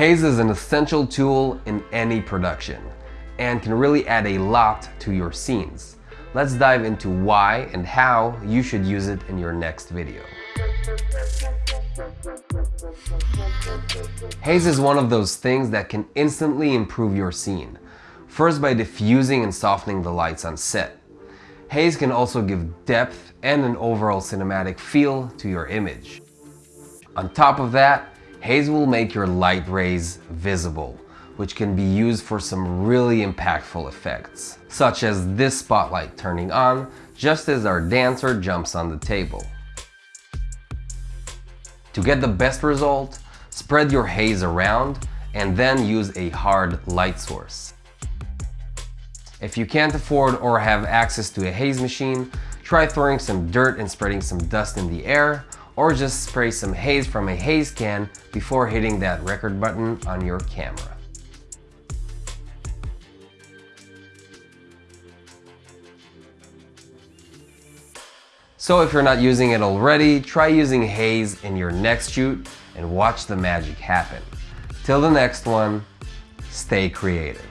Haze is an essential tool in any production and can really add a lot to your scenes. Let's dive into why and how you should use it in your next video. Haze is one of those things that can instantly improve your scene. First by diffusing and softening the lights on set. Haze can also give depth and an overall cinematic feel to your image. On top of that, Haze will make your light rays visible, which can be used for some really impactful effects, such as this spotlight turning on just as our dancer jumps on the table. To get the best result, spread your haze around and then use a hard light source. If you can't afford or have access to a haze machine, try throwing some dirt and spreading some dust in the air or just spray some haze from a haze can before hitting that record button on your camera. So if you're not using it already, try using haze in your next shoot and watch the magic happen. Till the next one, stay creative.